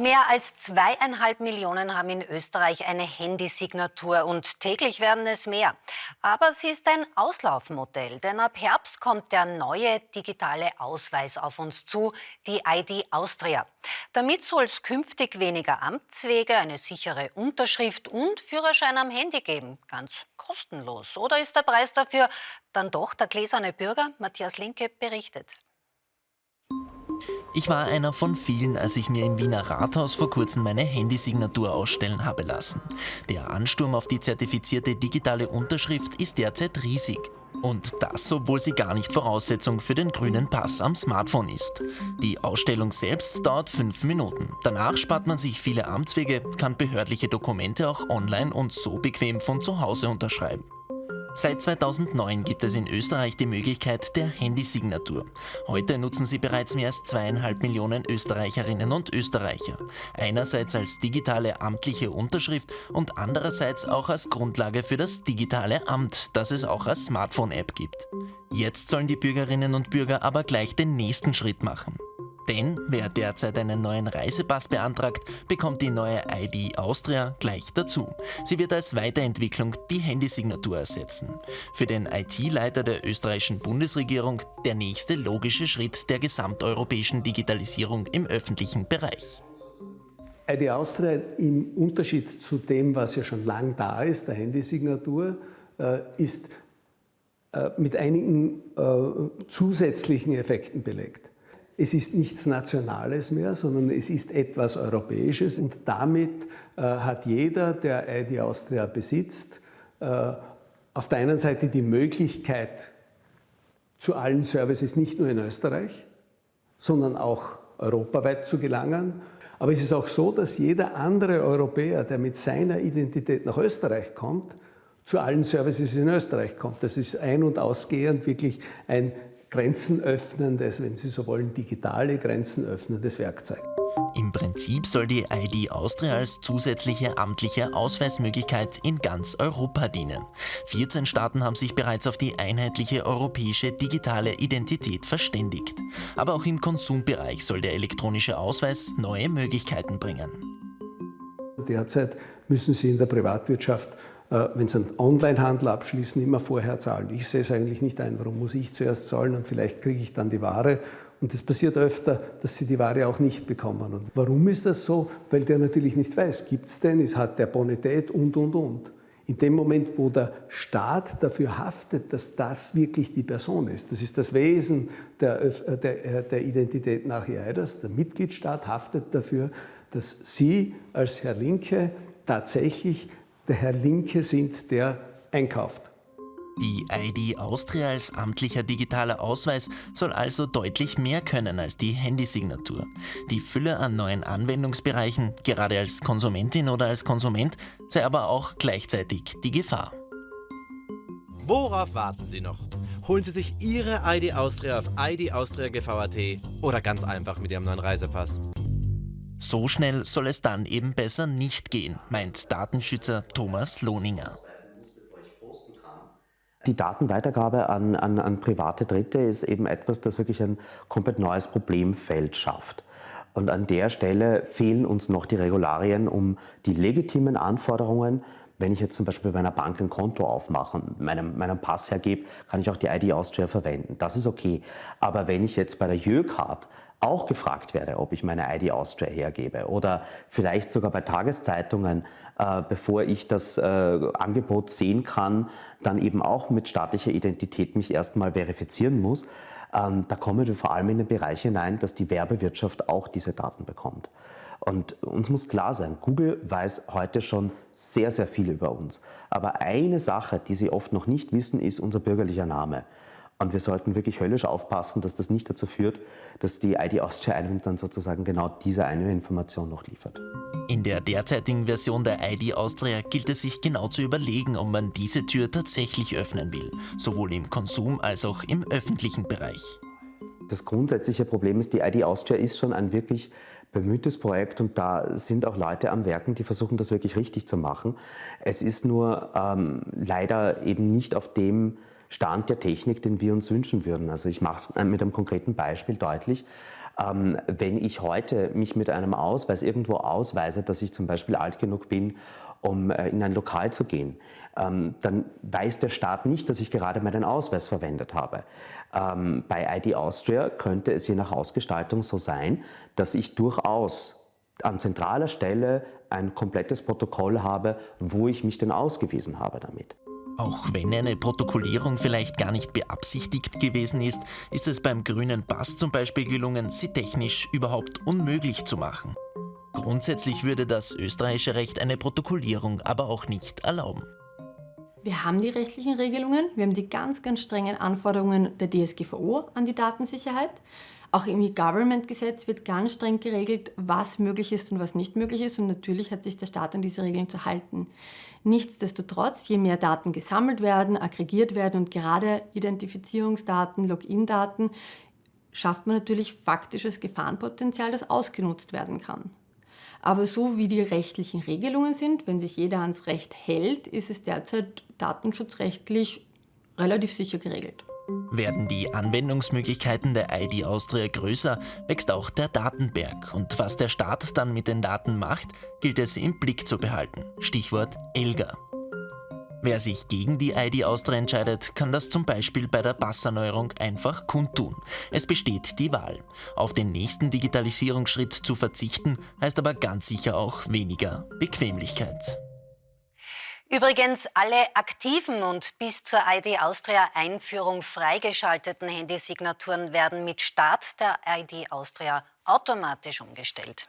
Mehr als zweieinhalb Millionen haben in Österreich eine Handysignatur und täglich werden es mehr. Aber sie ist ein Auslaufmodell, denn ab Herbst kommt der neue digitale Ausweis auf uns zu, die ID Austria. Damit soll es künftig weniger Amtswege, eine sichere Unterschrift und Führerschein am Handy geben. Ganz kostenlos. Oder ist der Preis dafür dann doch der gläserne Bürger? Matthias Linke berichtet. Ich war einer von vielen, als ich mir im Wiener Rathaus vor kurzem meine Handysignatur ausstellen habe lassen. Der Ansturm auf die zertifizierte digitale Unterschrift ist derzeit riesig. Und das, obwohl sie gar nicht Voraussetzung für den grünen Pass am Smartphone ist. Die Ausstellung selbst dauert fünf Minuten. Danach spart man sich viele Amtswege, kann behördliche Dokumente auch online und so bequem von zu Hause unterschreiben. Seit 2009 gibt es in Österreich die Möglichkeit der Handysignatur. Heute nutzen sie bereits mehr als zweieinhalb Millionen Österreicherinnen und Österreicher. Einerseits als digitale amtliche Unterschrift und andererseits auch als Grundlage für das digitale Amt, das es auch als Smartphone-App gibt. Jetzt sollen die Bürgerinnen und Bürger aber gleich den nächsten Schritt machen. Denn wer derzeit einen neuen Reisepass beantragt, bekommt die neue ID Austria gleich dazu. Sie wird als Weiterentwicklung die Handysignatur ersetzen. Für den IT-Leiter der österreichischen Bundesregierung der nächste logische Schritt der gesamteuropäischen Digitalisierung im öffentlichen Bereich. ID Austria im Unterschied zu dem, was ja schon lang da ist, der Handysignatur, äh, ist äh, mit einigen äh, zusätzlichen Effekten belegt. Es ist nichts Nationales mehr, sondern es ist etwas Europäisches und damit äh, hat jeder, der ID Austria besitzt, äh, auf der einen Seite die Möglichkeit zu allen Services nicht nur in Österreich, sondern auch europaweit zu gelangen. Aber es ist auch so, dass jeder andere Europäer, der mit seiner Identität nach Österreich kommt, zu allen Services in Österreich kommt. Das ist ein- und ausgehend wirklich ein Grenzen öffnendes, wenn Sie so wollen, digitale Grenzen öffnendes Werkzeug. Im Prinzip soll die ID Austria als zusätzliche amtliche Ausweismöglichkeit in ganz Europa dienen. 14 Staaten haben sich bereits auf die einheitliche europäische digitale Identität verständigt. Aber auch im Konsumbereich soll der elektronische Ausweis neue Möglichkeiten bringen. Derzeit müssen Sie in der Privatwirtschaft wenn Sie einen Onlinehandel abschließen, immer vorher zahlen. Ich sehe es eigentlich nicht ein. Warum muss ich zuerst zahlen und vielleicht kriege ich dann die Ware? Und es passiert öfter, dass Sie die Ware auch nicht bekommen. Und warum ist das so? Weil der natürlich nicht weiß, gibt es denn, hat der Bonität und, und, und. In dem Moment, wo der Staat dafür haftet, dass das wirklich die Person ist, das ist das Wesen der, äh, der, äh, der Identität nach EIDAS, der Mitgliedstaat haftet dafür, dass Sie als Herr Linke tatsächlich der Herr Linke sind, der einkauft. Die ID Austria als amtlicher digitaler Ausweis soll also deutlich mehr können als die Handysignatur. Die Fülle an neuen Anwendungsbereichen, gerade als Konsumentin oder als Konsument, sei aber auch gleichzeitig die Gefahr. Worauf warten Sie noch? Holen Sie sich Ihre ID Austria auf idaustriagv.at oder ganz einfach mit Ihrem neuen Reisepass. So schnell soll es dann eben besser nicht gehen, meint Datenschützer Thomas Lohninger. Die Datenweitergabe an, an, an private Dritte ist eben etwas, das wirklich ein komplett neues Problemfeld schafft. Und an der Stelle fehlen uns noch die Regularien, um die legitimen Anforderungen, wenn ich jetzt zum Beispiel bei einer Bank ein Konto aufmache und meinen, meinen Pass hergebe, kann ich auch die ID Austria verwenden. Das ist okay. Aber wenn ich jetzt bei der Jöcard auch gefragt werde, ob ich meine ID Austria hergebe oder vielleicht sogar bei Tageszeitungen, äh, bevor ich das äh, Angebot sehen kann, dann eben auch mit staatlicher Identität mich erstmal verifizieren muss. Ähm, da kommen wir vor allem in den Bereich hinein, dass die Werbewirtschaft auch diese Daten bekommt. Und uns muss klar sein, Google weiß heute schon sehr, sehr viel über uns. Aber eine Sache, die sie oft noch nicht wissen, ist unser bürgerlicher Name. Und wir sollten wirklich höllisch aufpassen, dass das nicht dazu führt, dass die ID Austria einem dann sozusagen genau diese eine Information noch liefert. In der derzeitigen Version der ID Austria gilt es sich genau zu überlegen, ob man diese Tür tatsächlich öffnen will, sowohl im Konsum als auch im öffentlichen Bereich. Das grundsätzliche Problem ist, die ID Austria ist schon ein wirklich bemühtes Projekt und da sind auch Leute am Werken, die versuchen, das wirklich richtig zu machen. Es ist nur ähm, leider eben nicht auf dem Stand der Technik, den wir uns wünschen würden. Also ich mache es mit einem konkreten Beispiel deutlich. Ähm, wenn ich heute mich mit einem Ausweis irgendwo ausweise, dass ich zum Beispiel alt genug bin, um äh, in ein Lokal zu gehen, ähm, dann weiß der Staat nicht, dass ich gerade meinen Ausweis verwendet habe. Ähm, bei ID Austria könnte es je nach Ausgestaltung so sein, dass ich durchaus an zentraler Stelle ein komplettes Protokoll habe, wo ich mich denn ausgewiesen habe damit. Auch wenn eine Protokollierung vielleicht gar nicht beabsichtigt gewesen ist, ist es beim grünen Pass zum Beispiel gelungen, sie technisch überhaupt unmöglich zu machen. Grundsätzlich würde das österreichische Recht eine Protokollierung aber auch nicht erlauben. Wir haben die rechtlichen Regelungen, wir haben die ganz, ganz strengen Anforderungen der DSGVO an die Datensicherheit. Auch im E-Government-Gesetz wird ganz streng geregelt, was möglich ist und was nicht möglich ist. Und natürlich hat sich der Staat an diese Regeln zu halten. Nichtsdestotrotz, je mehr Daten gesammelt werden, aggregiert werden und gerade Identifizierungsdaten, Login-Daten, schafft man natürlich faktisches Gefahrenpotenzial, das ausgenutzt werden kann. Aber so wie die rechtlichen Regelungen sind, wenn sich jeder ans Recht hält, ist es derzeit datenschutzrechtlich relativ sicher geregelt. Werden die Anwendungsmöglichkeiten der ID Austria größer, wächst auch der Datenberg. Und was der Staat dann mit den Daten macht, gilt es im Blick zu behalten. Stichwort ELGA. Wer sich gegen die ID Austria entscheidet, kann das zum Beispiel bei der Passerneuerung einfach kundtun. Es besteht die Wahl. Auf den nächsten Digitalisierungsschritt zu verzichten, heißt aber ganz sicher auch weniger Bequemlichkeit. Übrigens, alle aktiven und bis zur ID Austria Einführung freigeschalteten Handysignaturen werden mit Start der ID Austria automatisch umgestellt.